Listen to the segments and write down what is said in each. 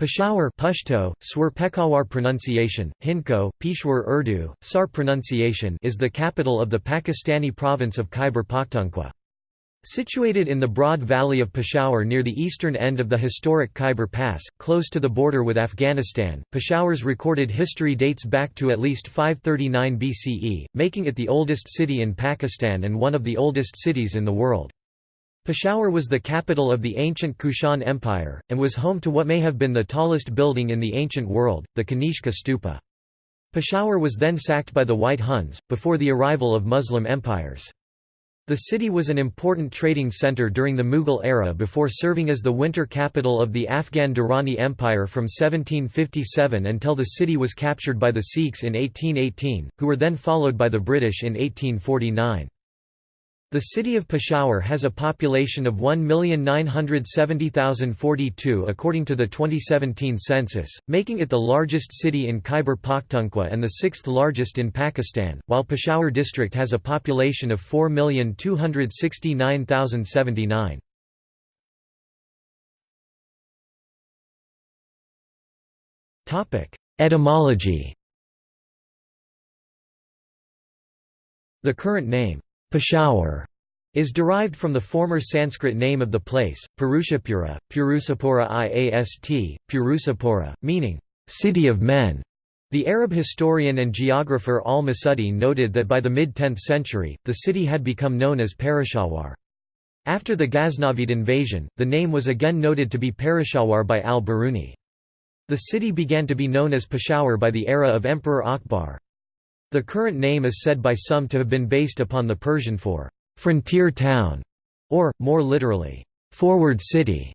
Peshawar Pashto, Swar pronunciation, Hindko, Peshawar Urdu, Sar pronunciation is the capital of the Pakistani province of Khyber Pakhtunkhwa. Situated in the broad valley of Peshawar near the eastern end of the historic Khyber Pass, close to the border with Afghanistan, Peshawar's recorded history dates back to at least 539 BCE, making it the oldest city in Pakistan and one of the oldest cities in the world. Peshawar was the capital of the ancient Kushan Empire, and was home to what may have been the tallest building in the ancient world, the Kanishka Stupa. Peshawar was then sacked by the White Huns, before the arrival of Muslim empires. The city was an important trading center during the Mughal era before serving as the winter capital of the Afghan Durrani Empire from 1757 until the city was captured by the Sikhs in 1818, who were then followed by the British in 1849. The city of Peshawar has a population of 1,970,042 according to the 2017 census, making it the largest city in Khyber Pakhtunkhwa and the sixth largest in Pakistan, while Peshawar district has a population of 4,269,079. Etymology The current name Peshawar is derived from the former Sanskrit name of the place, Purushapura, Purusapura Iast, Purusapura, meaning, city of men. The Arab historian and geographer al-Masudi noted that by the mid-10th century, the city had become known as Parashawar. After the Ghaznavid invasion, the name was again noted to be Parashawar by al-Biruni. The city began to be known as Peshawar by the era of Emperor Akbar. The current name is said by some to have been based upon the Persian for «frontier town» or, more literally, «forward city»,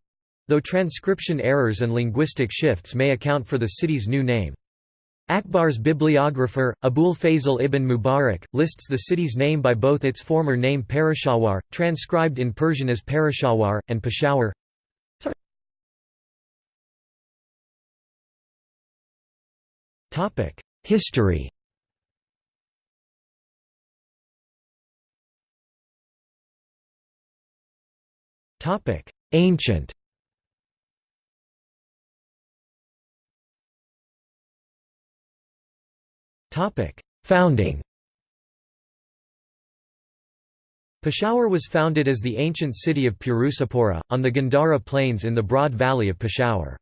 though transcription errors and linguistic shifts may account for the city's new name. Akbar's bibliographer, Abul Fazl ibn Mubarak, lists the city's name by both its former name Parashawar, transcribed in Persian as Parashawar, and Peshawar. History Ancient Founding Peshawar was founded as the ancient city of Purusapura, on the Gandhara plains in the broad valley of Peshawar.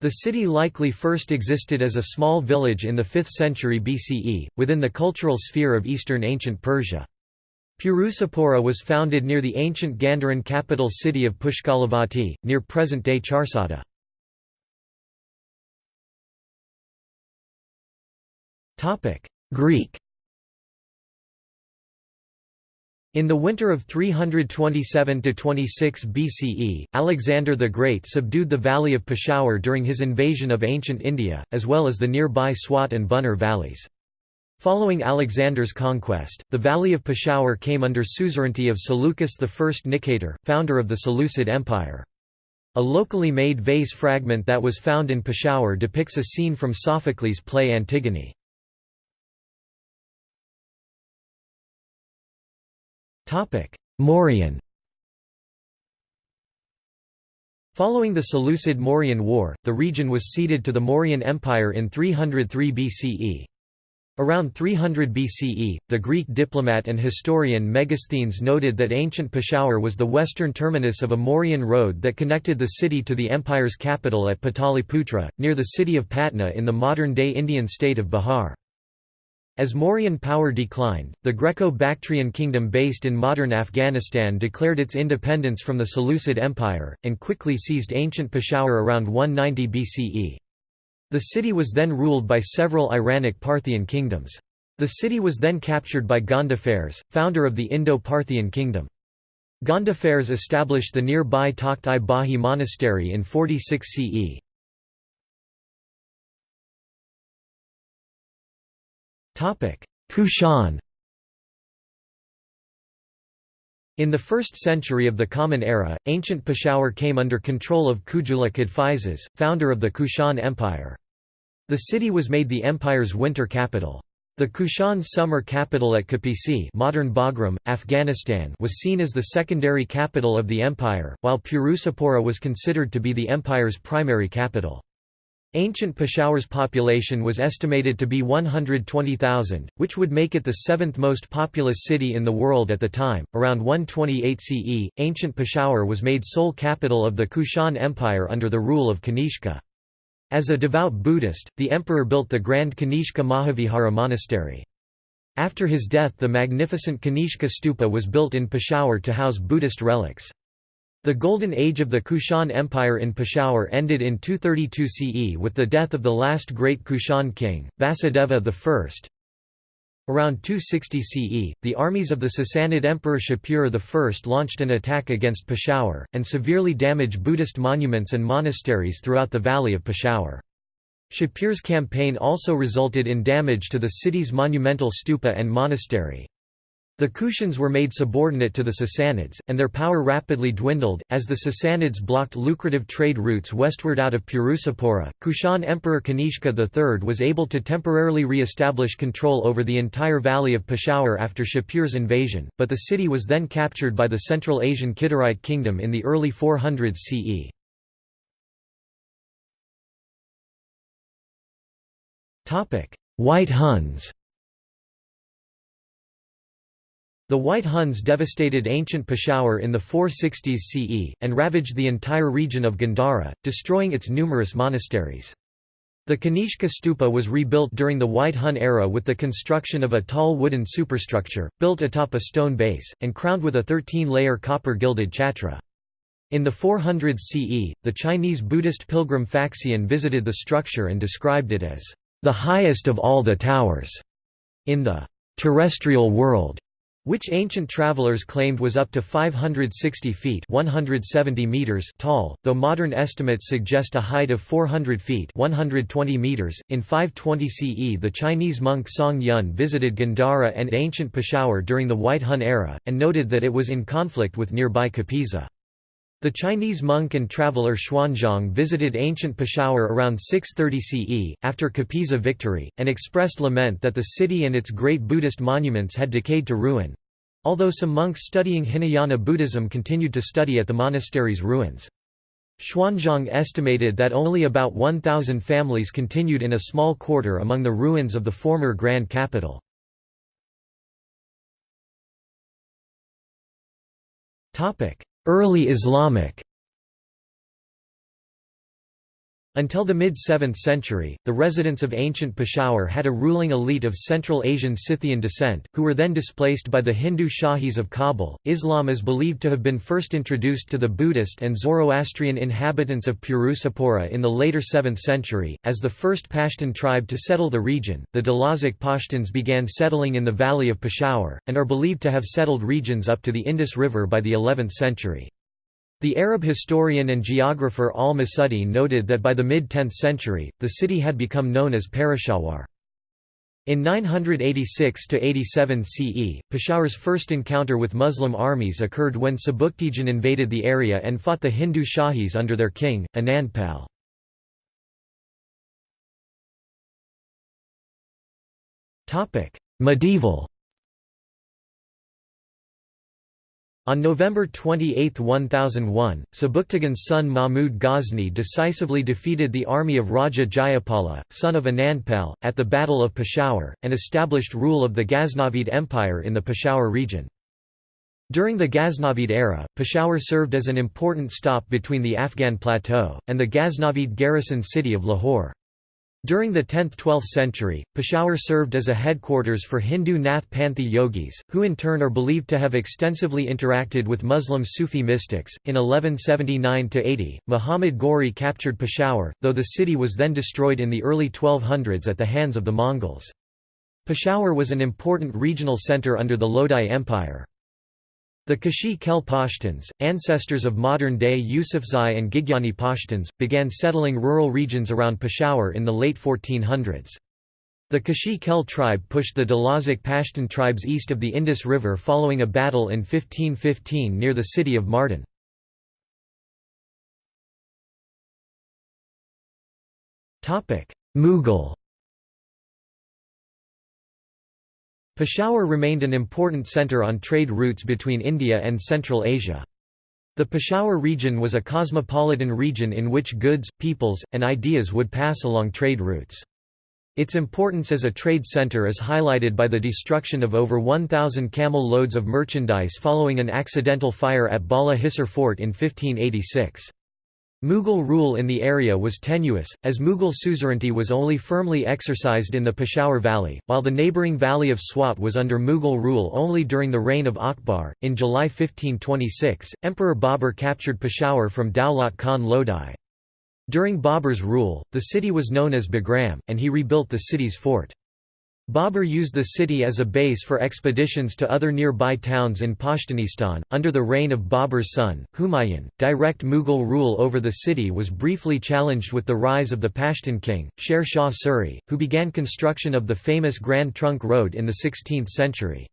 The city likely first existed as a small village in the 5th century BCE, within the cultural sphere of eastern ancient Persia. Purusapura was founded near the ancient Gandharan capital city of Pushkalavati, near present-day Charsadda. Greek In the winter of 327–26 BCE, Alexander the Great subdued the valley of Peshawar during his invasion of ancient India, as well as the nearby Swat and Buner valleys. Following Alexander's conquest, the valley of Peshawar came under suzerainty of Seleucus I Nicator, founder of the Seleucid Empire. A locally made vase fragment that was found in Peshawar depicts a scene from Sophocles' play Antigone. Mauryan Following the Seleucid-Mauryan War, the region was ceded to the Mauryan Empire in 303 BCE. Around 300 BCE, the Greek diplomat and historian Megasthenes noted that ancient Peshawar was the western terminus of a Mauryan road that connected the city to the empire's capital at Pataliputra, near the city of Patna in the modern-day Indian state of Bihar. As Mauryan power declined, the Greco-Bactrian kingdom based in modern Afghanistan declared its independence from the Seleucid Empire, and quickly seized ancient Peshawar around 190 BCE. The city was then ruled by several Iranic Parthian kingdoms. The city was then captured by Gondophares, founder of the Indo-Parthian kingdom. Gondophares established the nearby Takht-i-Bahi monastery in 46 CE. Kushan In the 1st century of the Common Era, ancient Peshawar came under control of Kujula Kadphises, founder of the Kushan Empire. The city was made the empire's winter capital. The Kushan's summer capital at Kapisi modern Bagram, Afghanistan was seen as the secondary capital of the empire, while Purusapura was considered to be the empire's primary capital. Ancient Peshawar's population was estimated to be 120,000, which would make it the seventh most populous city in the world at the time. Around 128 CE, ancient Peshawar was made sole capital of the Kushan Empire under the rule of Kanishka. As a devout Buddhist, the emperor built the Grand Kanishka Mahavihara monastery. After his death the magnificent Kanishka stupa was built in Peshawar to house Buddhist relics. The Golden Age of the Kushan Empire in Peshawar ended in 232 CE with the death of the last great Kushan king, Vasudeva I. Around 260 CE, the armies of the Sassanid Emperor Shapur I launched an attack against Peshawar, and severely damaged Buddhist monuments and monasteries throughout the valley of Peshawar. Shapur's campaign also resulted in damage to the city's monumental stupa and monastery. The Kushans were made subordinate to the Sassanids, and their power rapidly dwindled, as the Sassanids blocked lucrative trade routes westward out of Purusapura. Kushan Emperor Kanishka III was able to temporarily re establish control over the entire valley of Peshawar after Shapur's invasion, but the city was then captured by the Central Asian Kidarite kingdom in the early 400s CE. White Huns The White Huns devastated ancient Peshawar in the 460s CE, and ravaged the entire region of Gandhara, destroying its numerous monasteries. The Kanishka stupa was rebuilt during the White Hun era with the construction of a tall wooden superstructure, built atop a stone base, and crowned with a 13-layer copper-gilded chhatra. In the 400s CE, the Chinese Buddhist pilgrim Faxian visited the structure and described it as, "...the highest of all the towers," in the "...terrestrial world." Which ancient travelers claimed was up to 560 feet 170 meters tall, though modern estimates suggest a height of 400 feet 120 meters. .In 520 CE the Chinese monk Song Yun visited Gandhara and ancient Peshawar during the White Hun era, and noted that it was in conflict with nearby Kapisa. The Chinese monk and traveller Xuanzang visited ancient Peshawar around 630 CE, after Kapisa victory, and expressed lament that the city and its great Buddhist monuments had decayed to ruin. Although some monks studying Hinayana Buddhism continued to study at the monastery's ruins. Xuanzang estimated that only about 1,000 families continued in a small quarter among the ruins of the former grand capital. Early Islamic Until the mid-7th century, the residents of ancient Peshawar had a ruling elite of Central Asian Scythian descent, who were then displaced by the Hindu Shahis of Kabul. Islam is believed to have been first introduced to the Buddhist and Zoroastrian inhabitants of Purusapura in the later 7th century. As the first Pashtun tribe to settle the region, the Dalazic Pashtuns began settling in the valley of Peshawar, and are believed to have settled regions up to the Indus River by the 11th century. The Arab historian and geographer al-Masudi noted that by the mid-10th century, the city had become known as Parashawar. In 986–87 CE, Peshawar's first encounter with Muslim armies occurred when Sabuktigin invaded the area and fought the Hindu Shahis under their king, Anandpal. Medieval On November 28, 1001, Sabuktigin's son Mahmud Ghazni decisively defeated the army of Raja Jayapala, son of Anandpal, at the Battle of Peshawar, and established rule of the Ghaznavid Empire in the Peshawar region. During the Ghaznavid era, Peshawar served as an important stop between the Afghan plateau, and the Ghaznavid garrison city of Lahore. During the 10th–12th century, Peshawar served as a headquarters for Hindu Nath Panthi yogis, who in turn are believed to have extensively interacted with Muslim Sufi mystics. In 1179–80, Muhammad Ghori captured Peshawar, though the city was then destroyed in the early 1200s at the hands of the Mongols. Peshawar was an important regional centre under the Lodi Empire. The Khashi Khel Pashtuns, ancestors of modern-day Yusufzai and Gigyani Pashtuns, began settling rural regions around Peshawar in the late 1400s. The Khashi Khel tribe pushed the Dalazic Pashtun tribes east of the Indus River following a battle in 1515 near the city of Mardan. Mughal Peshawar remained an important centre on trade routes between India and Central Asia. The Peshawar region was a cosmopolitan region in which goods, peoples, and ideas would pass along trade routes. Its importance as a trade center is highlighted by the destruction of over 1,000 camel loads of merchandise following an accidental fire at Bala Hisar Fort in 1586. Mughal rule in the area was tenuous, as Mughal suzerainty was only firmly exercised in the Peshawar Valley, while the neighbouring valley of Swat was under Mughal rule only during the reign of Akbar. In July 1526, Emperor Babur captured Peshawar from Daulat Khan Lodi. During Babur's rule, the city was known as Bagram, and he rebuilt the city's fort. Babur used the city as a base for expeditions to other nearby towns in Pashtunistan. Under the reign of Babur's son, Humayun, direct Mughal rule over the city was briefly challenged with the rise of the Pashtun king, Sher Shah Suri, who began construction of the famous Grand Trunk Road in the 16th century.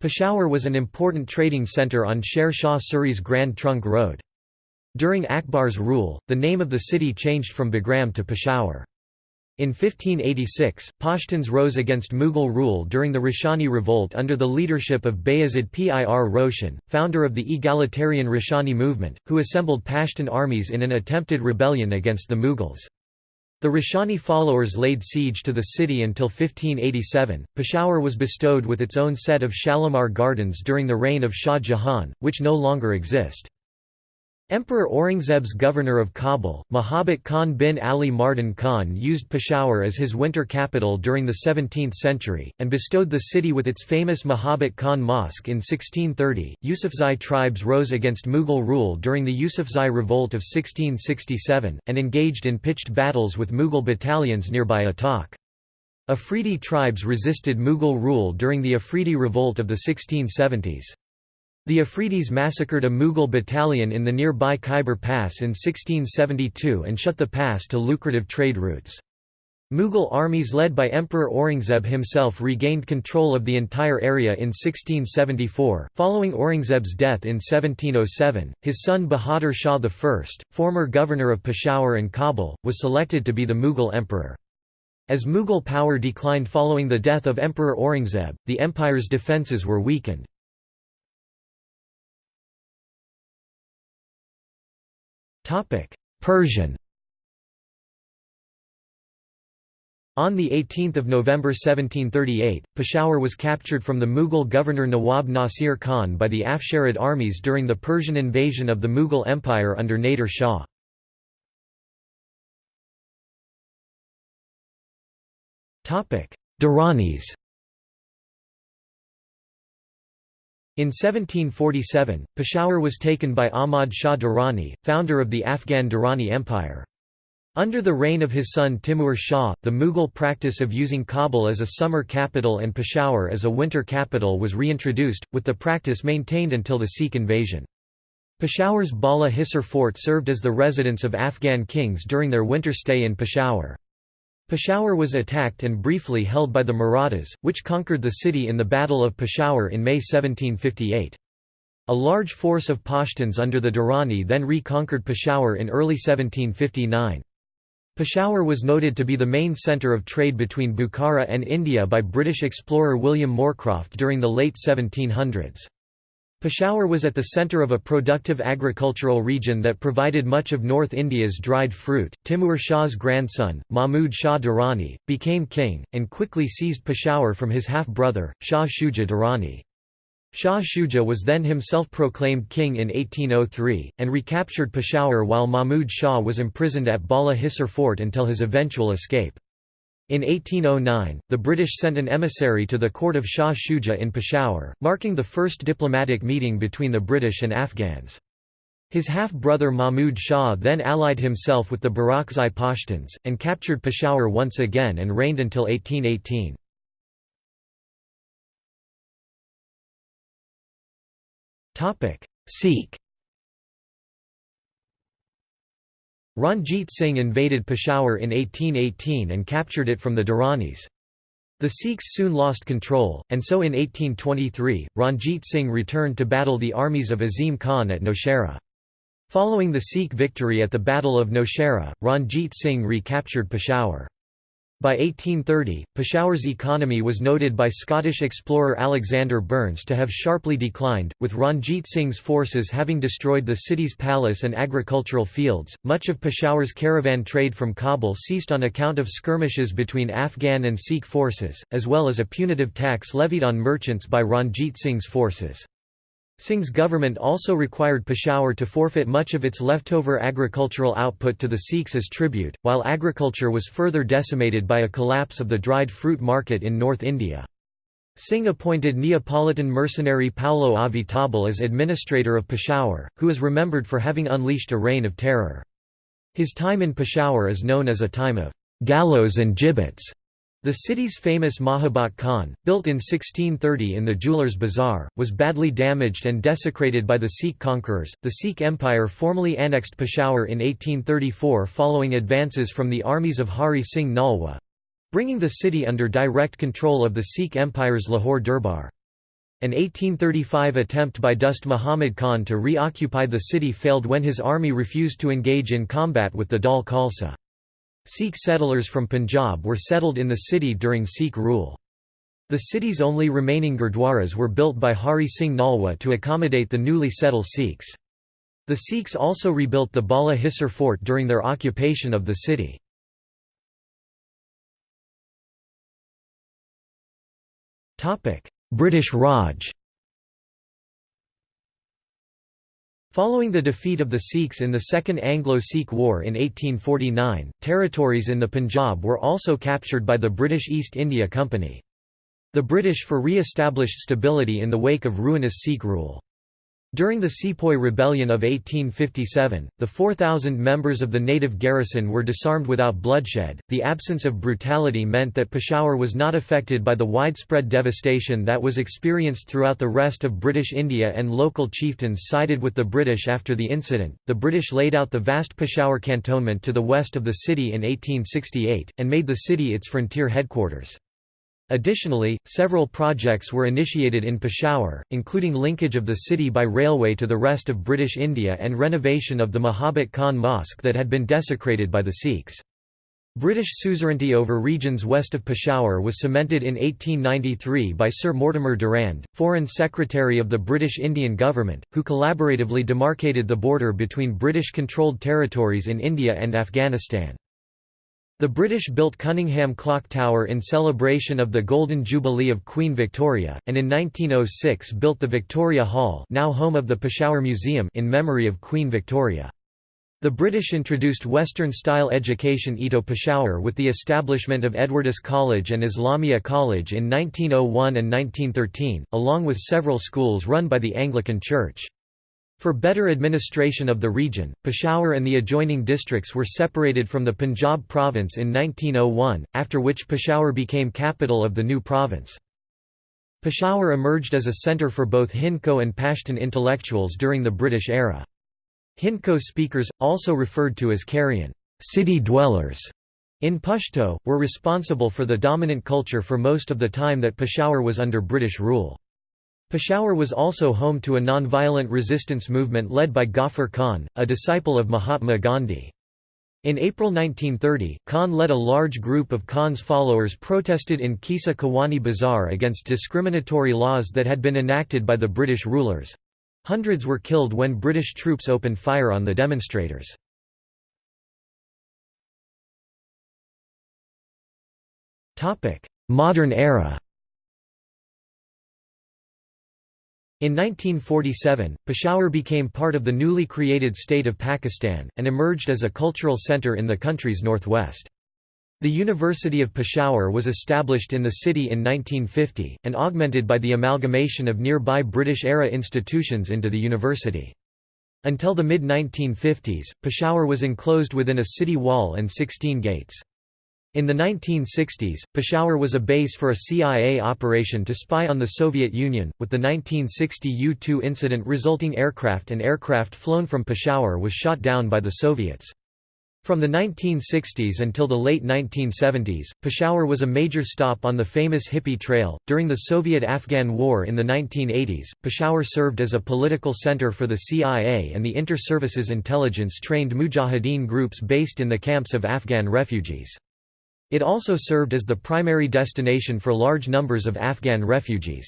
Peshawar was an important trading centre on Sher Shah Suri's Grand Trunk Road. During Akbar's rule, the name of the city changed from Bagram to Peshawar. In 1586, Pashtuns rose against Mughal rule during the Roshani Revolt under the leadership of Bayazid Pir Roshan, founder of the egalitarian Roshani movement, who assembled Pashtun armies in an attempted rebellion against the Mughals. The Roshani followers laid siege to the city until 1587. Peshawar was bestowed with its own set of Shalimar Gardens during the reign of Shah Jahan, which no longer exist. Emperor Aurangzeb's governor of Kabul, Mahabat Khan bin Ali Mardan Khan used Peshawar as his winter capital during the 17th century, and bestowed the city with its famous Mahabat Khan Mosque in 1630. Yusufzai tribes rose against Mughal rule during the Yusufzai Revolt of 1667, and engaged in pitched battles with Mughal battalions nearby Attock. Afridi tribes resisted Mughal rule during the Afridi Revolt of the 1670s. The Afridis massacred a Mughal battalion in the nearby Khyber Pass in 1672 and shut the pass to lucrative trade routes. Mughal armies led by Emperor Aurangzeb himself regained control of the entire area in 1674. Following Aurangzeb's death in 1707, his son Bahadur Shah I, former governor of Peshawar and Kabul, was selected to be the Mughal emperor. As Mughal power declined following the death of Emperor Aurangzeb, the empire's defences were weakened. Persian On 18 November 1738, Peshawar was captured from the Mughal governor Nawab Nasir Khan by the Afsharid armies during the Persian invasion of the Mughal Empire under Nader Shah. Durranis In 1747, Peshawar was taken by Ahmad Shah Durrani, founder of the Afghan Durrani Empire. Under the reign of his son Timur Shah, the Mughal practice of using Kabul as a summer capital and Peshawar as a winter capital was reintroduced, with the practice maintained until the Sikh invasion. Peshawar's Bala Hisar fort served as the residence of Afghan kings during their winter stay in Peshawar. Peshawar was attacked and briefly held by the Marathas, which conquered the city in the Battle of Peshawar in May 1758. A large force of Pashtuns under the Durrani then reconquered Peshawar in early 1759. Peshawar was noted to be the main centre of trade between Bukhara and India by British explorer William Moorcroft during the late 1700s. Peshawar was at the centre of a productive agricultural region that provided much of North India's dried fruit. Timur Shah's grandson, Mahmud Shah Durrani, became king, and quickly seized Peshawar from his half brother, Shah Shuja Durrani. Shah Shuja was then himself proclaimed king in 1803, and recaptured Peshawar while Mahmud Shah was imprisoned at Bala Hisar fort until his eventual escape. In 1809, the British sent an emissary to the court of Shah Shuja in Peshawar, marking the first diplomatic meeting between the British and Afghans. His half-brother Mahmud Shah then allied himself with the Barakzai Pashtuns, and captured Peshawar once again and reigned until 1818. Sikh Ranjit Singh invaded Peshawar in 1818 and captured it from the Durranis. The Sikhs soon lost control, and so in 1823, Ranjit Singh returned to battle the armies of Azim Khan at Nowshera. Following the Sikh victory at the Battle of Nowshera, Ranjit Singh recaptured Peshawar. By 1830, Peshawar's economy was noted by Scottish explorer Alexander Burnes to have sharply declined, with Ranjit Singh's forces having destroyed the city's palace and agricultural fields. Much of Peshawar's caravan trade from Kabul ceased on account of skirmishes between Afghan and Sikh forces, as well as a punitive tax levied on merchants by Ranjit Singh's forces. Singh's government also required Peshawar to forfeit much of its leftover agricultural output to the Sikhs as tribute, while agriculture was further decimated by a collapse of the dried fruit market in North India. Singh appointed Neapolitan mercenary Paolo Avitabile as administrator of Peshawar, who is remembered for having unleashed a reign of terror. His time in Peshawar is known as a time of gallows and gibbets. The city's famous Mahabat Khan, built in 1630 in the jeweler's Bazaar, was badly damaged and desecrated by the Sikh conquerors. The Sikh Empire formally annexed Peshawar in 1834 following advances from the armies of Hari Singh Nalwa bringing the city under direct control of the Sikh Empire's Lahore Durbar. An 1835 attempt by Dost Muhammad Khan to reoccupy the city failed when his army refused to engage in combat with the Dal Khalsa. Sikh settlers from Punjab were settled in the city during Sikh rule. The city's only remaining gurdwaras were built by Hari Singh Nalwa to accommodate the newly settled Sikhs. The Sikhs also rebuilt the Bala Hisar fort during their occupation of the city. British Raj Following the defeat of the Sikhs in the Second Anglo-Sikh War in 1849, territories in the Punjab were also captured by the British East India Company. The British for re-established stability in the wake of ruinous Sikh rule. During the Sepoy Rebellion of 1857, the 4,000 members of the native garrison were disarmed without bloodshed. The absence of brutality meant that Peshawar was not affected by the widespread devastation that was experienced throughout the rest of British India, and local chieftains sided with the British after the incident. The British laid out the vast Peshawar cantonment to the west of the city in 1868, and made the city its frontier headquarters. Additionally, several projects were initiated in Peshawar, including linkage of the city by railway to the rest of British India and renovation of the Mahabat Khan Mosque that had been desecrated by the Sikhs. British suzerainty over regions west of Peshawar was cemented in 1893 by Sir Mortimer Durand, Foreign Secretary of the British Indian government, who collaboratively demarcated the border between British-controlled territories in India and Afghanistan. The British built Cunningham Clock Tower in celebration of the Golden Jubilee of Queen Victoria, and in 1906 built the Victoria Hall now home of the Peshawar Museum in memory of Queen Victoria. The British introduced Western-style education Ito Peshawar with the establishment of Edwardes College and Islamia College in 1901 and 1913, along with several schools run by the Anglican Church. For better administration of the region, Peshawar and the adjoining districts were separated from the Punjab province in 1901, after which Peshawar became capital of the new province. Peshawar emerged as a centre for both Hindko and Pashtun intellectuals during the British era. Hindko speakers, also referred to as Carian city dwellers", in Pashto, were responsible for the dominant culture for most of the time that Peshawar was under British rule. Peshawar was also home to a non-violent resistance movement led by Ghaffar Khan, a disciple of Mahatma Gandhi. In April 1930, Khan led a large group of Khan's followers protested in Qissa Khawani Bazaar against discriminatory laws that had been enacted by the British rulers. Hundreds were killed when British troops opened fire on the demonstrators. Modern era In 1947, Peshawar became part of the newly created state of Pakistan, and emerged as a cultural centre in the country's northwest. The University of Peshawar was established in the city in 1950, and augmented by the amalgamation of nearby British-era institutions into the university. Until the mid-1950s, Peshawar was enclosed within a city wall and 16 gates. In the 1960s, Peshawar was a base for a CIA operation to spy on the Soviet Union, with the 1960 U-2 incident resulting aircraft and aircraft flown from Peshawar was shot down by the Soviets. From the 1960s until the late 1970s, Peshawar was a major stop on the famous Hippie Trail. During the Soviet Afghan War in the 1980s, Peshawar served as a political center for the CIA and the inter-services intelligence trained mujahideen groups based in the camps of Afghan refugees. It also served as the primary destination for large numbers of Afghan refugees.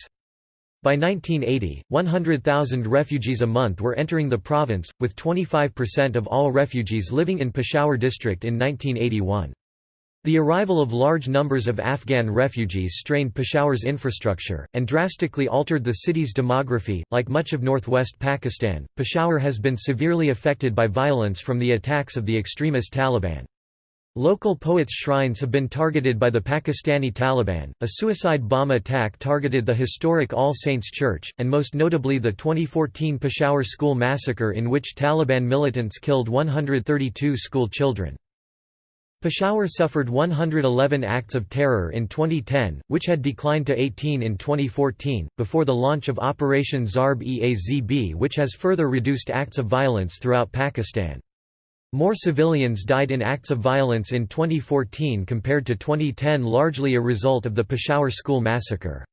By 1980, 100,000 refugees a month were entering the province, with 25% of all refugees living in Peshawar district in 1981. The arrival of large numbers of Afghan refugees strained Peshawar's infrastructure, and drastically altered the city's demography. Like much of northwest Pakistan, Peshawar has been severely affected by violence from the attacks of the extremist Taliban. Local poets' shrines have been targeted by the Pakistani Taliban. A suicide bomb attack targeted the historic All Saints Church, and most notably the 2014 Peshawar school massacre in which Taliban militants killed 132 school children. Peshawar suffered 111 acts of terror in 2010, which had declined to 18 in 2014, before the launch of Operation Zarb-e-Azb which has further reduced acts of violence throughout Pakistan. More civilians died in acts of violence in 2014 compared to 2010 largely a result of the Peshawar school massacre.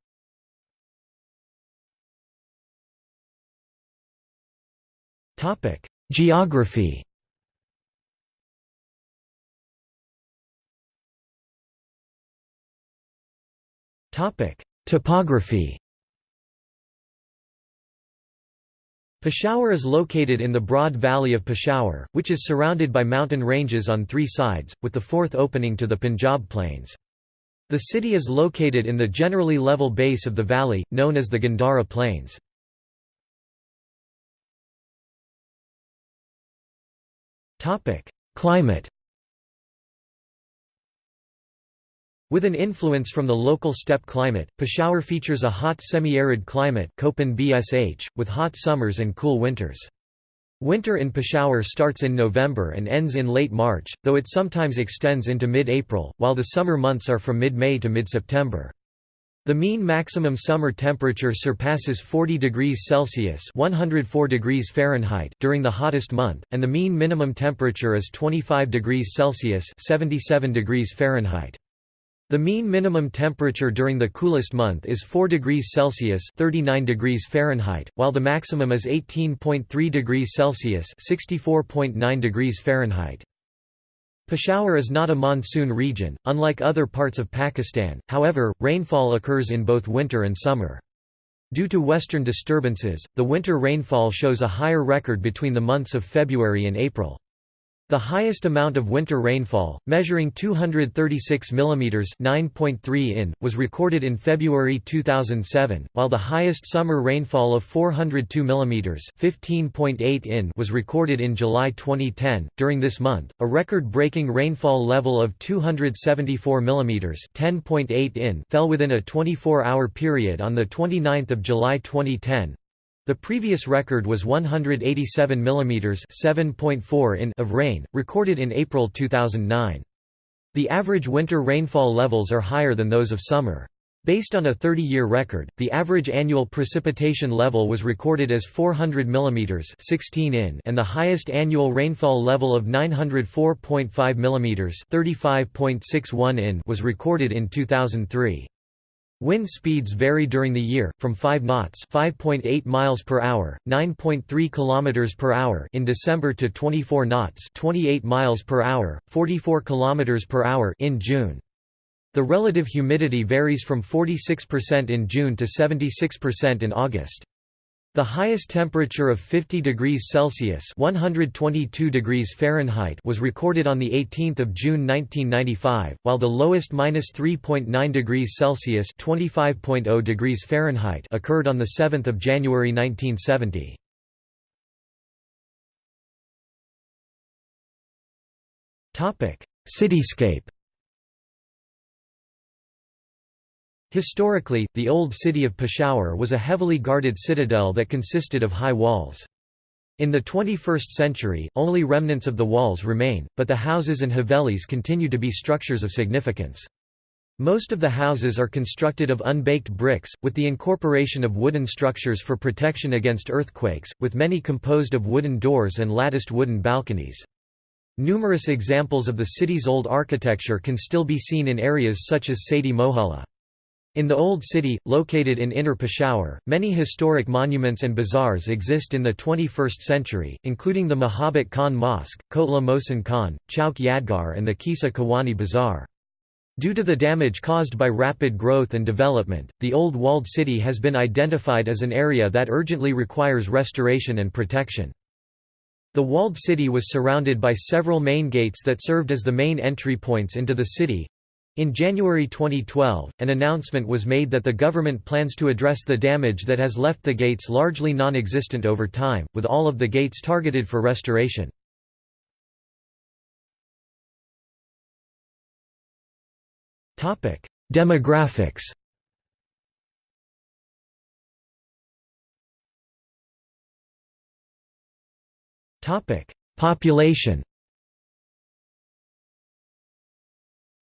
Geography Topography Peshawar is located in the broad valley of Peshawar, which is surrounded by mountain ranges on three sides, with the fourth opening to the Punjab Plains. The city is located in the generally level base of the valley, known as the Gandhara Plains. Climate With an influence from the local steppe climate, Peshawar features a hot semi-arid climate with hot summers and cool winters. Winter in Peshawar starts in November and ends in late March, though it sometimes extends into mid-April, while the summer months are from mid-May to mid-September. The mean maximum summer temperature surpasses 40 degrees Celsius (104 degrees Fahrenheit) during the hottest month, and the mean minimum temperature is 25 degrees Celsius (77 degrees Fahrenheit). The mean minimum temperature during the coolest month is 4 degrees Celsius (39 degrees Fahrenheit), while the maximum is 18.3 degrees Celsius (64.9 degrees Fahrenheit). Peshawar is not a monsoon region, unlike other parts of Pakistan, however, rainfall occurs in both winter and summer. Due to western disturbances, the winter rainfall shows a higher record between the months of February and April. The highest amount of winter rainfall, measuring 236 mm (9.3 in), was recorded in February 2007, while the highest summer rainfall of 402 mm (15.8 in) was recorded in July 2010. During this month, a record-breaking rainfall level of 274 mm (10.8 in) fell within a 24-hour period on the 29th of July 2010, the previous record was 187 mm (7.4 in) of rain, recorded in April 2009. The average winter rainfall levels are higher than those of summer. Based on a 30-year record, the average annual precipitation level was recorded as 400 mm 16 in and the highest annual rainfall level of 904.5 mm 35.61 in was recorded in 2003. Wind speeds vary during the year, from 5 knots (5.8 miles per hour, 9.3 kilometers per hour) in December to 24 knots (28 miles per hour, 44 kilometers per hour) in June. The relative humidity varies from 46% in June to 76% in August. The highest temperature of 50 degrees Celsius (122 degrees Fahrenheit) was recorded on the 18th of June 1995, while the lowest (-3.9 degrees Celsius (25.0 degrees Fahrenheit) occurred on the 7th of January 1970. Topic: Cityscape Historically, the old city of Peshawar was a heavily guarded citadel that consisted of high walls. In the 21st century, only remnants of the walls remain, but the houses and havelis continue to be structures of significance. Most of the houses are constructed of unbaked bricks, with the incorporation of wooden structures for protection against earthquakes, with many composed of wooden doors and latticed wooden balconies. Numerous examples of the city's old architecture can still be seen in areas such as Sethi Mohalla. In the Old City, located in Inner Peshawar, many historic monuments and bazaars exist in the 21st century, including the Mahabat Khan Mosque, Kotla Mohsin Khan, Chowk Yadgar and the Qissa Khawani Bazaar. Due to the damage caused by rapid growth and development, the old walled city has been identified as an area that urgently requires restoration and protection. The walled city was surrounded by several main gates that served as the main entry points into the city. In January 2012, an announcement was made that the government plans to address the damage that has left the gates largely non-existent over time, with all of the gates targeted for restoration. Demographics Population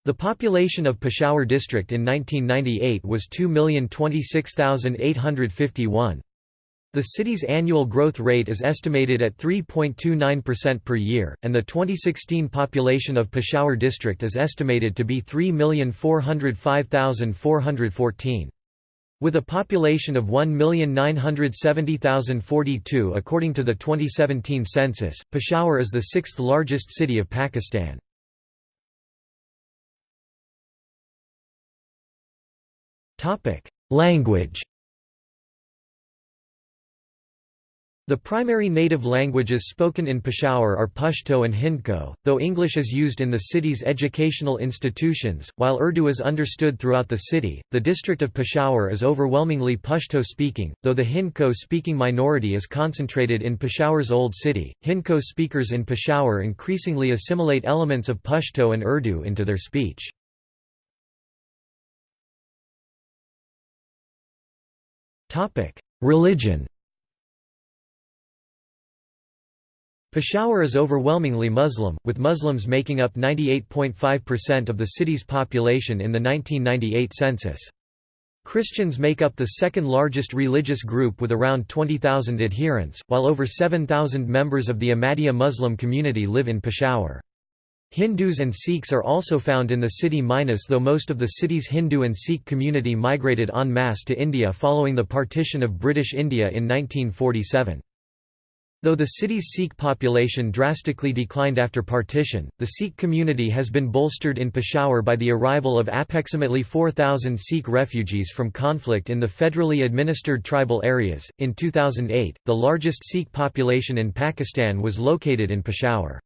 The population of Peshawar district in 1998 was 2,026,851. The city's annual growth rate is estimated at 3.29% per year, and the 2016 population of Peshawar district is estimated to be 3,405,414. With a population of 1,970,042 according to the 2017 census, Peshawar is the sixth largest city of Pakistan. Language The primary native languages spoken in Peshawar are Pashto and Hindko, though English is used in the city's educational institutions, while Urdu is understood throughout the city. The district of Peshawar is overwhelmingly Pashto speaking, though the Hindko speaking minority is concentrated in Peshawar's old city. Hindko speakers in Peshawar increasingly assimilate elements of Pashto and Urdu into their speech. Religion Peshawar is overwhelmingly Muslim, with Muslims making up 98.5% of the city's population in the 1998 census. Christians make up the second largest religious group with around 20,000 adherents, while over 7,000 members of the Ahmadiyya Muslim community live in Peshawar. Hindus and Sikhs are also found in the city minus though most of the city's Hindu and Sikh community migrated en masse to India following the partition of British India in 1947. Though the city's Sikh population drastically declined after partition, the Sikh community has been bolstered in Peshawar by the arrival of approximately 4,000 Sikh refugees from conflict in the federally administered tribal areas. In 2008, the largest Sikh population in Pakistan was located in Peshawar.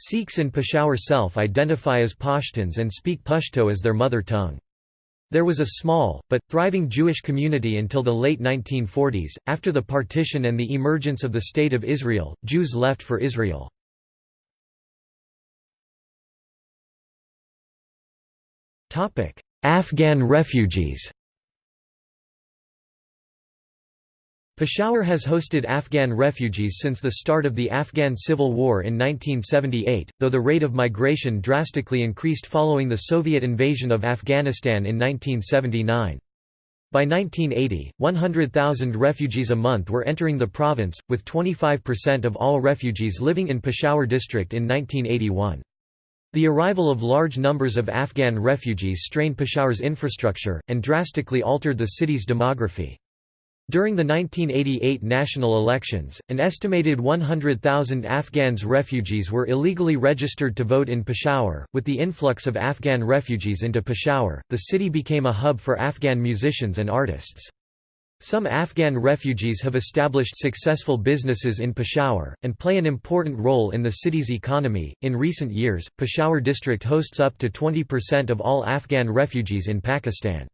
Sikhs in Peshawar self identify as Pashtuns and speak Pashto as their mother tongue. There was a small, but, thriving Jewish community until the late 1940s. After the partition and the emergence of the State of Israel, Jews left for Israel. Afghan refugees Peshawar has hosted Afghan refugees since the start of the Afghan Civil War in 1978, though the rate of migration drastically increased following the Soviet invasion of Afghanistan in 1979. By 1980, 100,000 refugees a month were entering the province, with 25% of all refugees living in Peshawar district in 1981. The arrival of large numbers of Afghan refugees strained Peshawar's infrastructure, and drastically altered the city's demography. During the 1988 national elections, an estimated 100,000 Afghans refugees were illegally registered to vote in Peshawar. With the influx of Afghan refugees into Peshawar, the city became a hub for Afghan musicians and artists. Some Afghan refugees have established successful businesses in Peshawar, and play an important role in the city's economy. In recent years, Peshawar district hosts up to 20% of all Afghan refugees in Pakistan.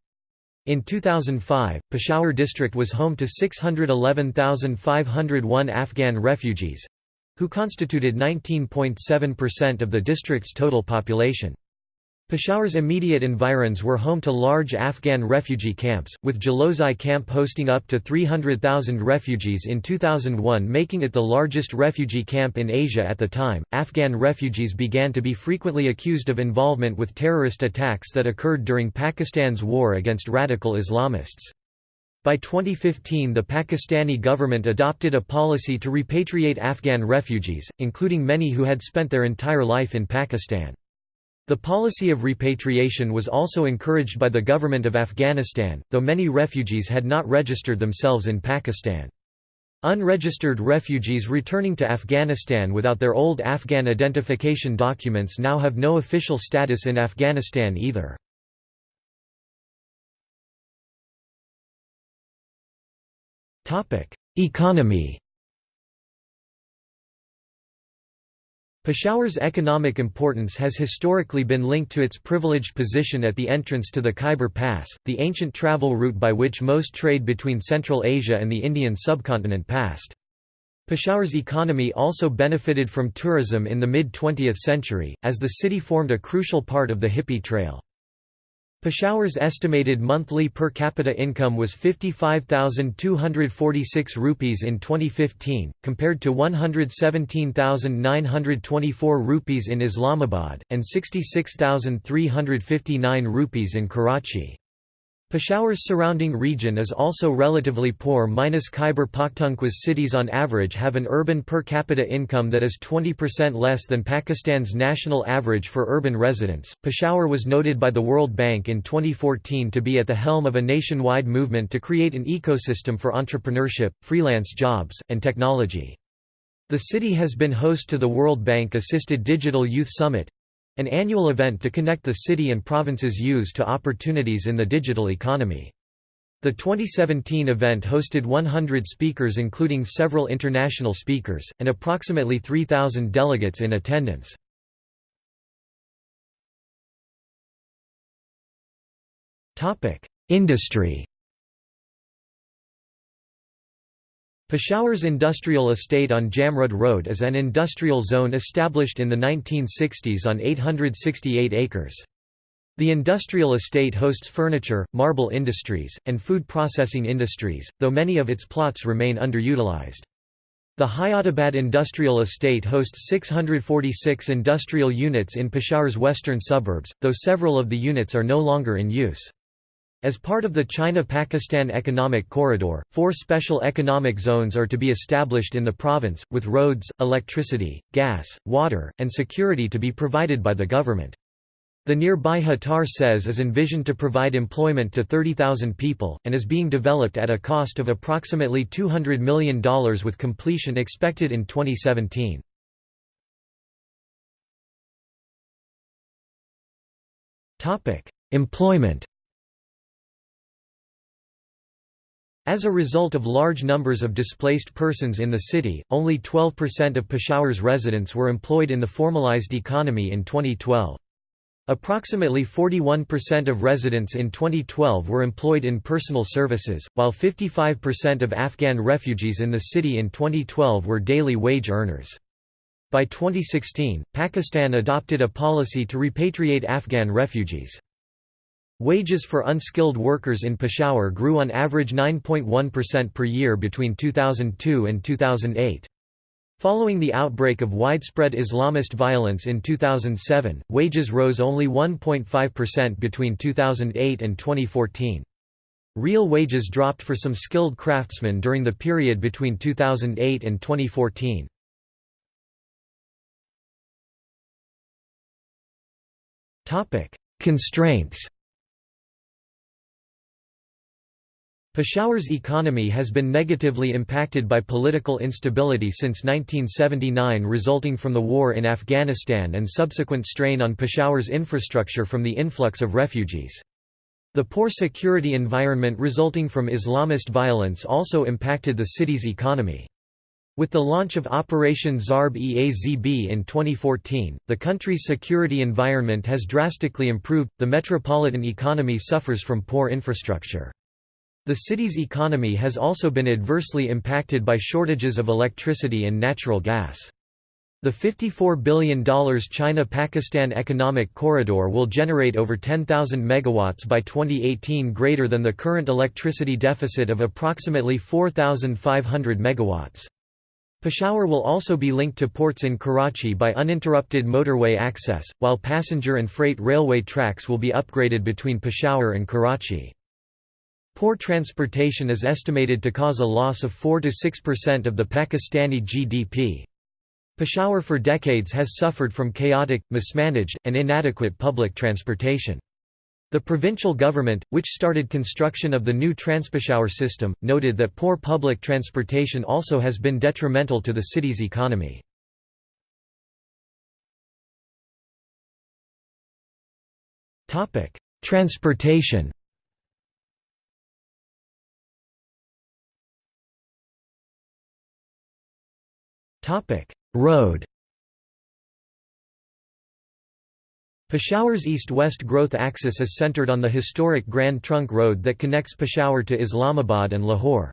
In 2005, Peshawar district was home to 611,501 Afghan refugees—who constituted 19.7% of the district's total population. Peshawar's immediate environs were home to large Afghan refugee camps, with Jalozai camp hosting up to 300,000 refugees in 2001, making it the largest refugee camp in Asia at the time. Afghan refugees began to be frequently accused of involvement with terrorist attacks that occurred during Pakistan's war against radical Islamists. By 2015 the Pakistani government adopted a policy to repatriate Afghan refugees, including many who had spent their entire life in Pakistan. The policy of repatriation was also encouraged by the government of Afghanistan, though many refugees had not registered themselves in Pakistan. Unregistered refugees returning to Afghanistan without their old Afghan identification documents now have no official status in Afghanistan either. Economy Peshawar's economic importance has historically been linked to its privileged position at the entrance to the Khyber Pass, the ancient travel route by which most trade between Central Asia and the Indian subcontinent passed. Peshawar's economy also benefited from tourism in the mid-20th century, as the city formed a crucial part of the Hippie Trail. Peshawar's estimated monthly per capita income was 55,246 rupees in 2015, compared to 117,924 rupees in Islamabad, and 66,359 rupees in Karachi. Peshawar's surrounding region is also relatively poor. Minus Khyber Pakhtunkhwa's cities on average have an urban per capita income that is 20% less than Pakistan's national average for urban residents. Peshawar was noted by the World Bank in 2014 to be at the helm of a nationwide movement to create an ecosystem for entrepreneurship, freelance jobs, and technology. The city has been host to the World Bank assisted Digital Youth Summit, an annual event to connect the city and province's youths to opportunities in the digital economy. The 2017 event hosted 100 speakers including several international speakers, and approximately 3,000 delegates in attendance. Industry Peshawar's industrial estate on Jamrud Road is an industrial zone established in the 1960s on 868 acres. The industrial estate hosts furniture, marble industries, and food processing industries, though many of its plots remain underutilized. The Hayatabad Industrial Estate hosts 646 industrial units in Peshawar's western suburbs, though several of the units are no longer in use. As part of the China-Pakistan Economic Corridor, four special economic zones are to be established in the province, with roads, electricity, gas, water, and security to be provided by the government. The nearby Hatar SEZ is envisioned to provide employment to 30,000 people, and is being developed at a cost of approximately $200 million with completion expected in 2017. Employment As a result of large numbers of displaced persons in the city, only 12% of Peshawar's residents were employed in the formalized economy in 2012. Approximately 41% of residents in 2012 were employed in personal services, while 55% of Afghan refugees in the city in 2012 were daily wage earners. By 2016, Pakistan adopted a policy to repatriate Afghan refugees. Wages for unskilled workers in Peshawar grew on average 9.1% per year between 2002 and 2008. Following the outbreak of widespread Islamist violence in 2007, wages rose only 1.5% between 2008 and 2014. Real wages dropped for some skilled craftsmen during the period between 2008 and 2014. Constraints Peshawar's economy has been negatively impacted by political instability since 1979 resulting from the war in Afghanistan and subsequent strain on Peshawar's infrastructure from the influx of refugees. The poor security environment resulting from Islamist violence also impacted the city's economy. With the launch of Operation Zarb-e-Azb in 2014, the country's security environment has drastically improved. The metropolitan economy suffers from poor infrastructure. The city's economy has also been adversely impacted by shortages of electricity and natural gas. The $54 billion China-Pakistan Economic Corridor will generate over 10,000 megawatts by 2018 greater than the current electricity deficit of approximately 4,500 megawatts. Peshawar will also be linked to ports in Karachi by uninterrupted motorway access, while passenger and freight railway tracks will be upgraded between Peshawar and Karachi. Poor transportation is estimated to cause a loss of 4–6% of the Pakistani GDP. Peshawar for decades has suffered from chaotic, mismanaged, and inadequate public transportation. The provincial government, which started construction of the new Transpeshawar system, noted that poor public transportation also has been detrimental to the city's economy. Transportation Road Peshawar's east-west growth axis is centered on the historic Grand Trunk Road that connects Peshawar to Islamabad and Lahore.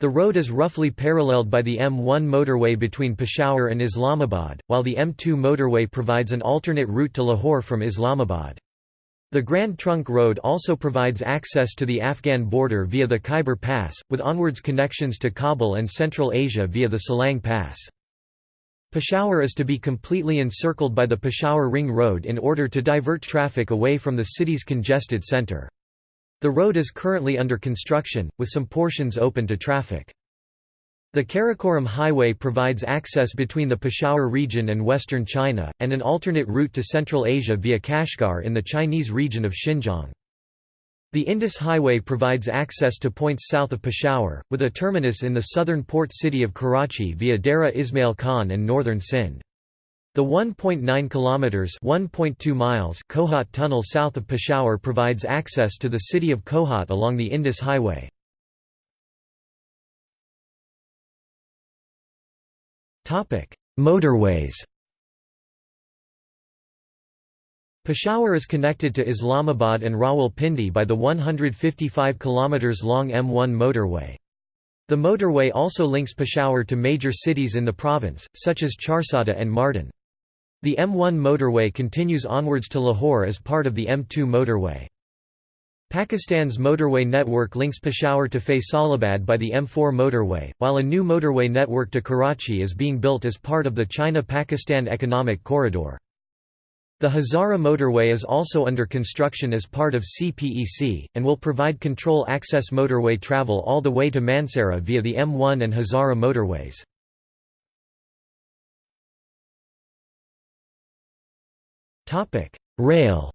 The road is roughly paralleled by the M1 motorway between Peshawar and Islamabad, while the M2 motorway provides an alternate route to Lahore from Islamabad. The Grand Trunk Road also provides access to the Afghan border via the Khyber Pass, with onwards connections to Kabul and Central Asia via the Salang Pass. Peshawar is to be completely encircled by the Peshawar Ring Road in order to divert traffic away from the city's congested center. The road is currently under construction, with some portions open to traffic. The Karakoram Highway provides access between the Peshawar region and western China, and an alternate route to Central Asia via Kashgar in the Chinese region of Xinjiang. The Indus Highway provides access to points south of Peshawar, with a terminus in the southern port city of Karachi via Dera Ismail Khan and northern Sindh. The 1.9 kilometers (1.2 miles) Kohat tunnel south of Peshawar provides access to the city of Kohat along the Indus Highway. Motorways Peshawar is connected to Islamabad and Rawalpindi by the 155 km long M1 motorway. The motorway also links Peshawar to major cities in the province, such as Charsadda and Mardan. The M1 motorway continues onwards to Lahore as part of the M2 motorway. Pakistan's motorway network links Peshawar to Faisalabad by the M4 motorway, while a new motorway network to Karachi is being built as part of the China-Pakistan Economic Corridor. The Hazara motorway is also under construction as part of CPEC, and will provide control access motorway travel all the way to Mansehra via the M1 and Hazara motorways. Rail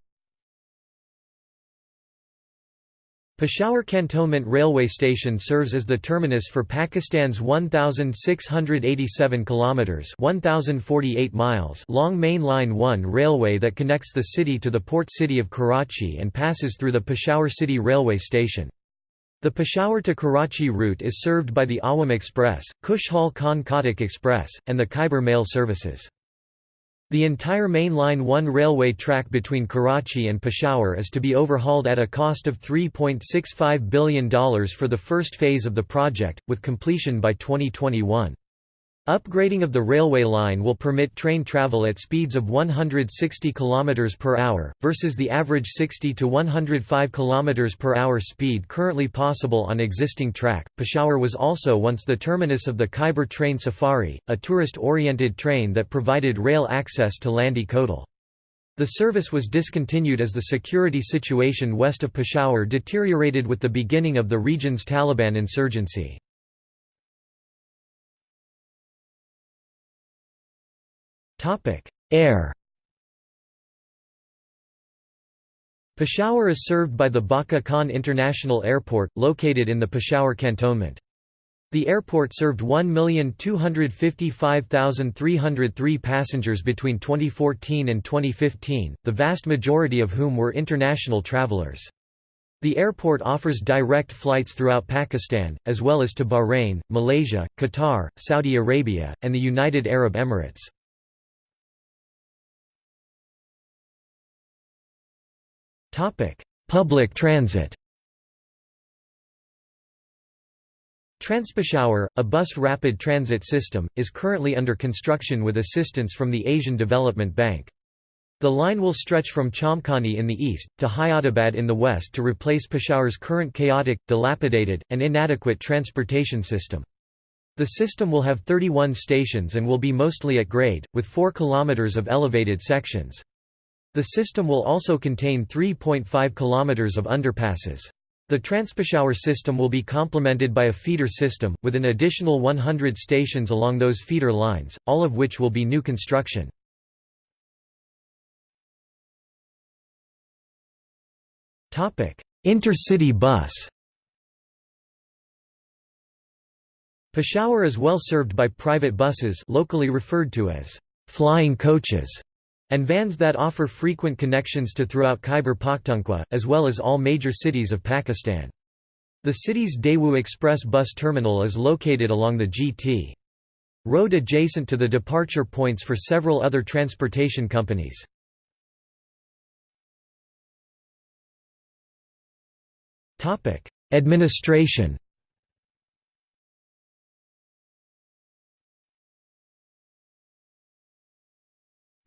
Peshawar Cantonment Railway Station serves as the terminus for Pakistan's 1687 kilometers (1048 miles) long Main Line 1 railway that connects the city to the port city of Karachi and passes through the Peshawar City Railway Station. The Peshawar to Karachi route is served by the Awam Express, Khushhal Khan Khattak Express, and the Khyber Mail services. The entire Main Line 1 railway track between Karachi and Peshawar is to be overhauled at a cost of $3.65 billion for the first phase of the project, with completion by 2021. Upgrading of the railway line will permit train travel at speeds of 160 km per hour, versus the average 60 to 105 km per hour speed currently possible on existing track. Peshawar was also once the terminus of the Khyber Train Safari, a tourist-oriented train that provided rail access to Landi Kotal. The service was discontinued as the security situation west of Peshawar deteriorated with the beginning of the region's Taliban insurgency. Air. Peshawar is served by the Bacha Khan International Airport, located in the Peshawar cantonment. The airport served 1,255,303 passengers between 2014 and 2015, the vast majority of whom were international travelers. The airport offers direct flights throughout Pakistan, as well as to Bahrain, Malaysia, Qatar, Saudi Arabia, and the United Arab Emirates. Public transit Transpeshawar, a bus rapid transit system, is currently under construction with assistance from the Asian Development Bank. The line will stretch from Chamkhani in the east, to Hayatabad in the west to replace Peshawar's current chaotic, dilapidated, and inadequate transportation system. The system will have 31 stations and will be mostly at grade, with 4 km of elevated sections. The system will also contain 3.5 km of underpasses. The Transpeshawar system will be complemented by a feeder system, with an additional 100 stations along those feeder lines, all of which will be new construction. Intercity bus Peshawar is well served by private buses locally referred to as flying coaches and vans that offer frequent connections to throughout Khyber Pakhtunkhwa, as well as all major cities of Pakistan. The city's Daewoo Express bus terminal is located along the GT road adjacent to the departure points for several other transportation companies. Administration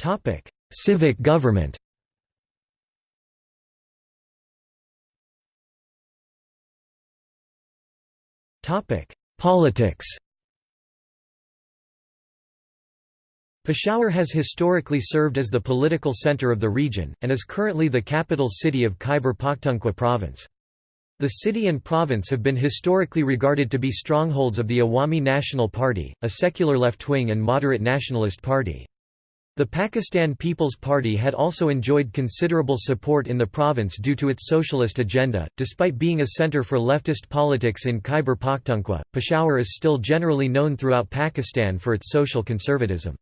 Topic: Civic government. Topic: Politics. Peshawar has historically served as the political center of the region, and is currently the capital city of Khyber Pakhtunkhwa province. The city and province have been historically regarded to be strongholds of the Awami National Party, a secular left-wing and moderate nationalist party. The Pakistan People's Party had also enjoyed considerable support in the province due to its socialist agenda. Despite being a center for leftist politics in Khyber Pakhtunkhwa, Peshawar is still generally known throughout Pakistan for its social conservatism.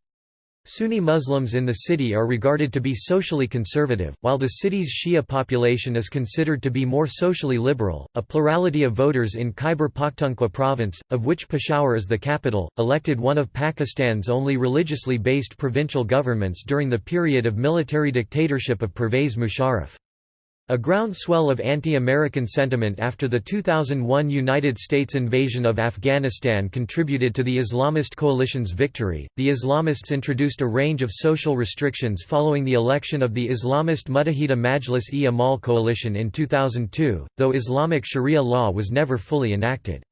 Sunni Muslims in the city are regarded to be socially conservative, while the city's Shia population is considered to be more socially liberal. A plurality of voters in Khyber Pakhtunkhwa province, of which Peshawar is the capital, elected one of Pakistan's only religiously based provincial governments during the period of military dictatorship of Pervez Musharraf. A groundswell of anti-American sentiment after the 2001 United States invasion of Afghanistan contributed to the Islamist coalition's victory. The Islamists introduced a range of social restrictions following the election of the Islamist Muttahida Majlis-e-Amal coalition in 2002, though Islamic Sharia law was never fully enacted.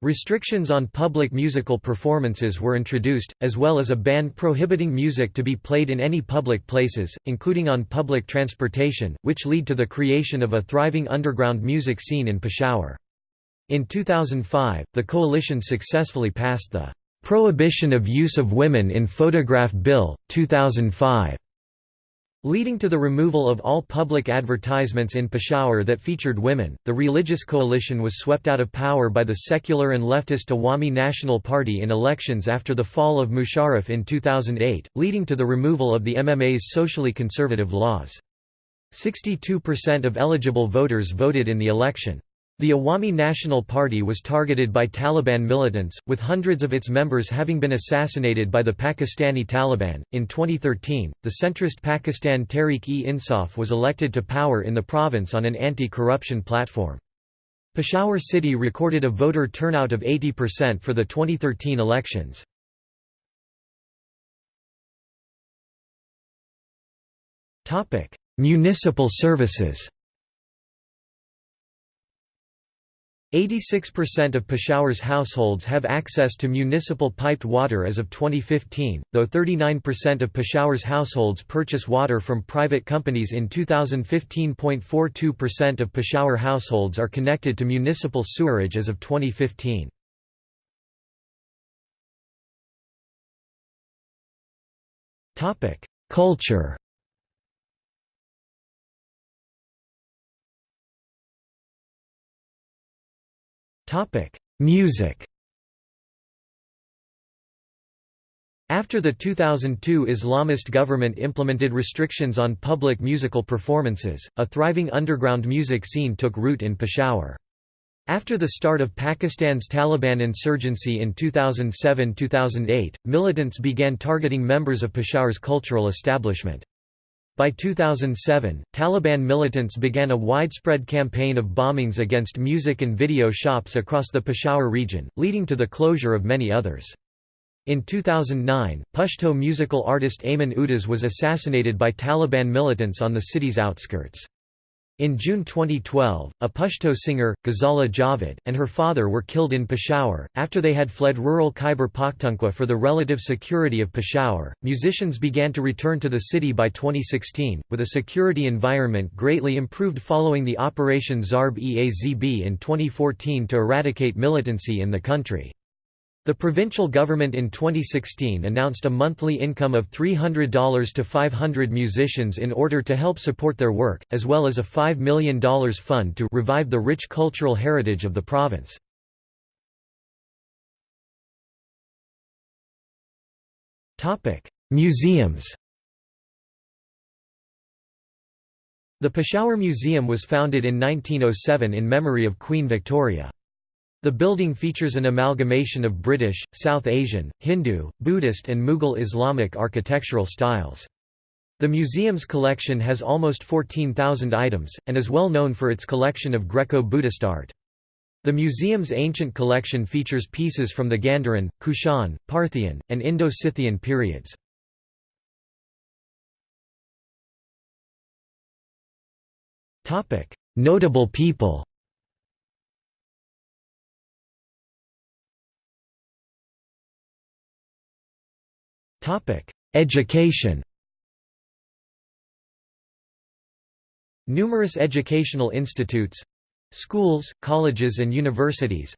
Restrictions on public musical performances were introduced, as well as a ban prohibiting music to be played in any public places, including on public transportation, which lead to the creation of a thriving underground music scene in Peshawar. In 2005, the coalition successfully passed the "'Prohibition of Use of Women in Photograph Bill, 2005' Leading to the removal of all public advertisements in Peshawar that featured women, the religious coalition was swept out of power by the secular and leftist Awami National Party in elections after the fall of Musharraf in 2008, leading to the removal of the MMA's socially conservative laws. 62% of eligible voters voted in the election. The Awami National Party was targeted by Taliban militants, with hundreds of its members having been assassinated by the Pakistani Taliban. In 2013, the centrist Pakistan Tehreek-e-Insaf was elected to power in the province on an anti corruption platform. Peshawar city recorded a voter turnout of 80% for the 2013 elections. Municipal services 86% of Peshawar's households have access to municipal piped water as of 2015, though 39% of Peshawar's households purchase water from private companies in 2015.42% of Peshawar households are connected to municipal sewerage as of 2015. Culture Topic: Music. After the 2002 Islamist government implemented restrictions on public musical performances, a thriving underground music scene took root in Peshawar. After the start of Pakistan's Taliban insurgency in 2007–2008, militants began targeting members of Peshawar's cultural establishment. By 2007, Taliban militants began a widespread campaign of bombings against music and video shops across the Peshawar region, leading to the closure of many others. In 2009, Pashto musical artist Ayman Udas was assassinated by Taliban militants on the city's outskirts. In June 2012, a Pashto singer, Ghazala Javed, and her father were killed in Peshawar. After they had fled rural Khyber Pakhtunkhwa for the relative security of Peshawar, musicians began to return to the city by 2016, with a security environment greatly improved following the Operation Zarb-e-Azb in 2014 to eradicate militancy in the country. The provincial government in 2016 announced a monthly income of $300 to 500 musicians in order to help support their work, as well as a $5 million fund to revive the rich cultural heritage of the province. Museums The Peshawar Museum was founded in 1907 in memory of Queen Victoria. The building features an amalgamation of British, South Asian, Hindu, Buddhist and Mughal Islamic architectural styles. The museum's collection has almost 14,000 items, and is well known for its collection of Greco-Buddhist art. The museum's ancient collection features pieces from the Gandharan, Kushan, Parthian, and Indo-Scythian periods. Notable people Education. Numerous educational institutes—schools, colleges and universities,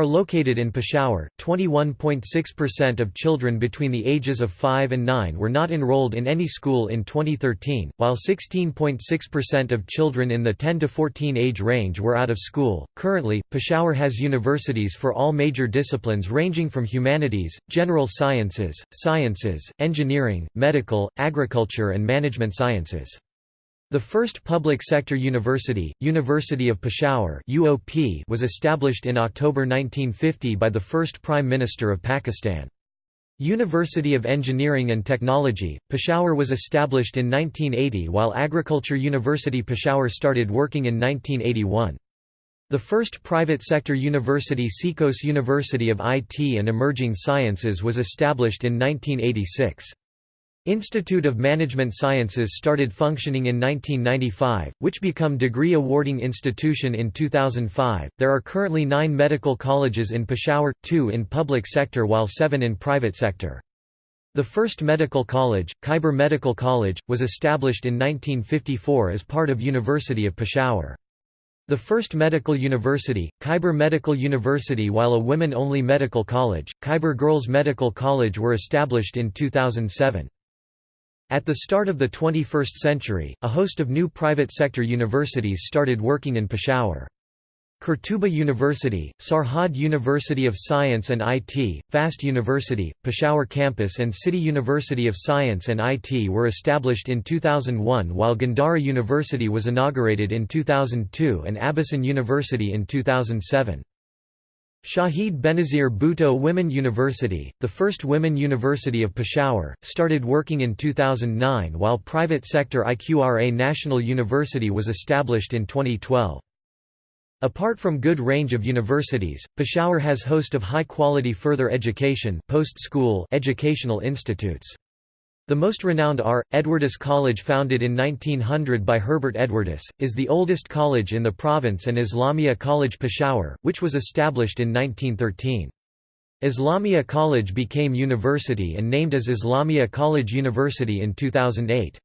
are located in Peshawar. 21.6% of children between the ages of 5 and 9 were not enrolled in any school in 2013, while 16.6% of children in the 10 to 14 age range were out of school. Currently, Peshawar has universities for all major disciplines ranging from humanities, general sciences, sciences, engineering, medical, agriculture, and management sciences. The first public sector university, University of Peshawar UOP, was established in October 1950 by the first Prime Minister of Pakistan. University of Engineering and Technology, Peshawar was established in 1980 while Agriculture University Peshawar started working in 1981. The first private sector university CECOS University of IT and Emerging Sciences was established in 1986. Institute of Management Sciences started functioning in 1995, which become degree awarding institution in 2005. There are currently 9 medical colleges in Peshawar, 2 in public sector while 7 in private sector. The first medical college, Khyber Medical College, was established in 1954 as part of University of Peshawar. The first medical university, Khyber Medical University while a women-only medical college, Khyber Girls Medical College were established in 2007. At the start of the 21st century, a host of new private sector universities started working in Peshawar. Qurtuba University, Sarhad University of Science and IT, FAST University, Peshawar Campus and City University of Science and IT were established in 2001 while Gandhara University was inaugurated in 2002 and Abasyn University in 2007. Shaheed Benazir Bhutto Women University, the first women university of Peshawar, started working in 2009 while private sector IQRA National University was established in 2012. Apart from good range of universities, Peshawar has host of high-quality further education post-school educational institutes. The most renowned are, Edwardes College founded in 1900 by Herbert Edwardes, is the oldest college in the province and Islamia College Peshawar, which was established in 1913. Islamia College became university and named as Islamia College University in 2008.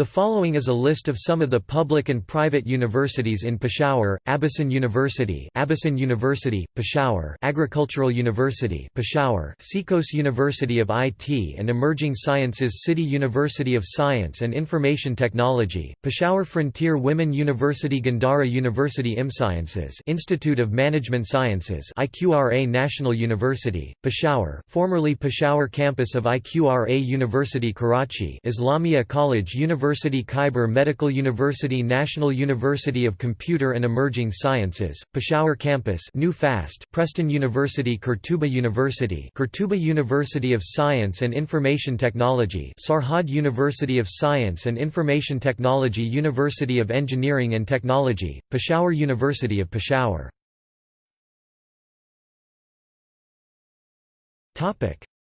The following is a list of some of the public and private universities in Peshawar: Abasyn University, Abasyn University, Peshawar; Agricultural University, Peshawar; CECOS University of IT and Emerging Sciences, City University of Science and Information Technology, Peshawar Frontier Women University, Gandhara University IMSciences, Institute of Management Sciences, IQRA National University, Peshawar, formerly Peshawar campus of IQRA University Karachi, Islamia College University University Khyber Medical University National University of Computer and Emerging Sciences, Peshawar Campus New Fast, Preston University Qurtuba University Qurtuba University of Science and Information Technology Sarhad University of Science and Information Technology University of Engineering and Technology, Peshawar University of Peshawar.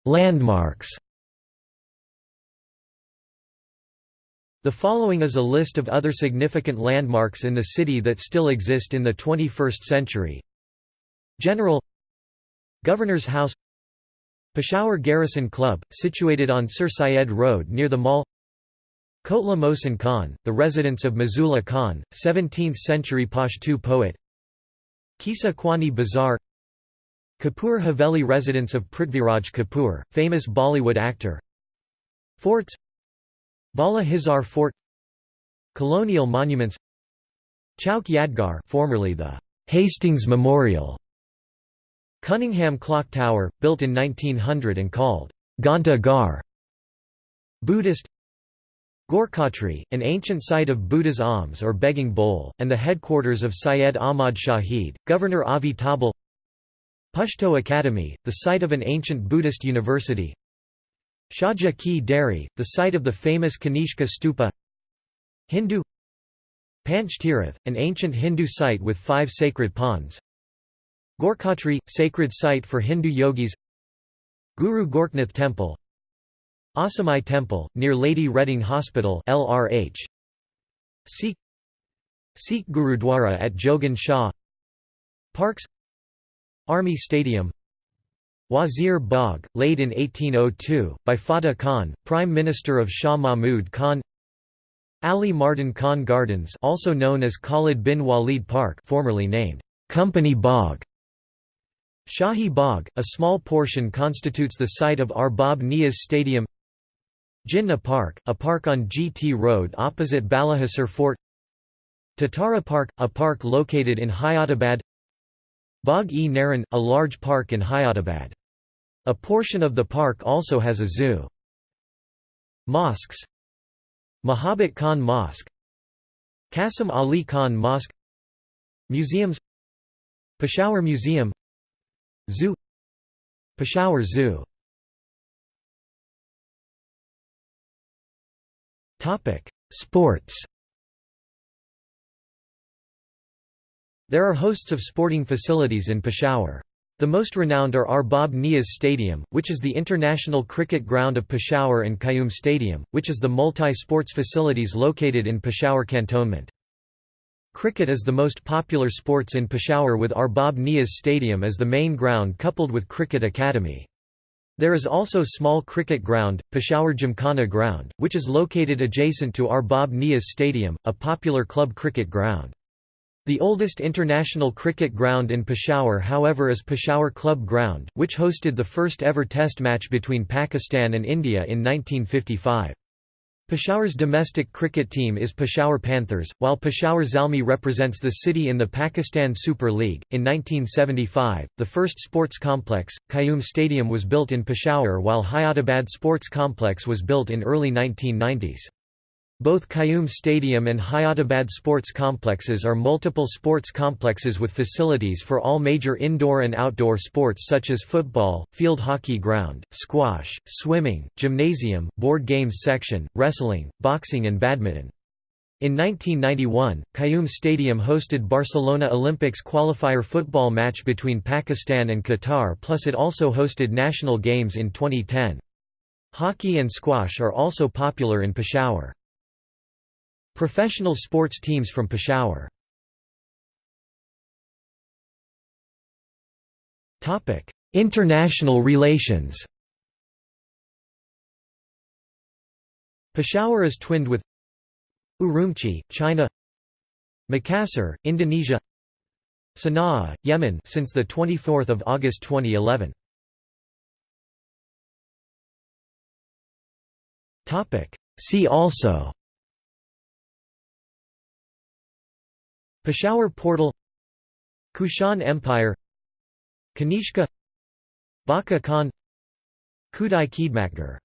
Landmarks The following is a list of other significant landmarks in the city that still exist in the 21st century. General Governor's House Peshawar Garrison Club, situated on Sir Syed Road near the mall Kotla Mohsin Khan, the residence of Mazula Khan, 17th-century Pashtu poet Qissa Khawani Bazaar Kapoor Haveli residence of Prithviraj Kapoor, famous Bollywood actor Forts Bala Hisar Fort Colonial monuments Chowk Yadgar formerly the Hastings Memorial Cunningham Clock Tower, built in 1900 and called Ghanta Ghar Buddhist Gorkhatri, an ancient site of Buddha's alms or begging bowl, and the headquarters of Syed Ahmad Shahid, Governor Avitabile Pushto Academy, the site of an ancient Buddhist university Shaja Ki the site of the famous Kanishka Stupa. Hindu. Panchtirath, an ancient Hindu site with five sacred ponds. Gorkhatri, sacred site for Hindu yogis. Guru Gorakhnath Temple. Asamai Temple, near Lady Reading Hospital LRH. Sikh. Sikh Gurudwara at Jogan Shah. Parks. Army Stadium Wazir Bagh, laid in 1802, by Fateh Khan, Prime Minister of Shah Mahmud Khan. Ali Mardan Khan Gardens also known as Khalid bin Walid Park formerly named Company Bagh. Shahi Bagh, a small portion constitutes the site of Arbab Niaz Stadium. Jinnah Park, a park on GT Road opposite Balahisar Fort. Tatara Park, a park located in Hayatabad Bagh-e-Naran, a large park in Hayatabad. A portion of the park also has a zoo. Mosques. Mahabat Khan Mosque. Qasim Ali Khan Mosque. Museums. Peshawar Museum. Zoo. Peshawar Zoo. Sports. There are hosts of sporting facilities in Peshawar. The most renowned are Arbab Niaz Stadium, which is the international cricket ground of Peshawar and Qayyum Stadium, which is the multi-sports facilities located in Peshawar Cantonment. Cricket is the most popular sports in Peshawar with Arbab Niaz Stadium as the main ground coupled with Cricket Academy. There is also small cricket ground, Peshawar Gymkhana Ground, which is located adjacent to Arbab Niaz Stadium, a popular club cricket ground. The oldest international cricket ground in Peshawar however is Peshawar Club Ground, which hosted the first ever test match between Pakistan and India in 1955. Peshawar's domestic cricket team is Peshawar Panthers, while Peshawar Zalmi represents the city in the Pakistan Super League. In 1975, the first sports complex, Qayyum Stadium was built in Peshawar while Hayatabad Sports Complex was built in early 1990s. Both Qayyum Stadium and Hayatabad sports complexes are multiple sports complexes with facilities for all major indoor and outdoor sports such as football, field hockey ground, squash, swimming, gymnasium, board games section, wrestling, boxing and badminton. In 1991, Qayyum Stadium hosted Barcelona Olympics qualifier football match between Pakistan and Qatar plus it also hosted national games in 2010. Hockey and squash are also popular in Peshawar. Professional sports teams from Peshawar. International relations. Peshawar is twinned with Urumqi, China Makassar, Indonesia Sana'a, Yemen since the 24th of August 2011 Topic See also Peshawar Portal Kushan Empire Kanishka Bacha Khan Khudai Khidmatgar